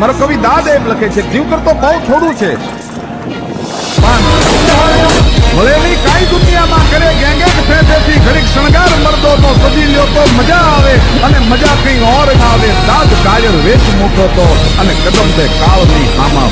મારો કવિ દાદ એમ લખે છે, જીવ કરતો બહુ થોડું છે. દુનિયામાં કરે ઘડીક શણગાર તો લ્યો તો મજા આવે અને મજા કઈ ઓર આવે. દાદ કાયર વેચ મૂકો તો અને કદમ તે કાળની આમાં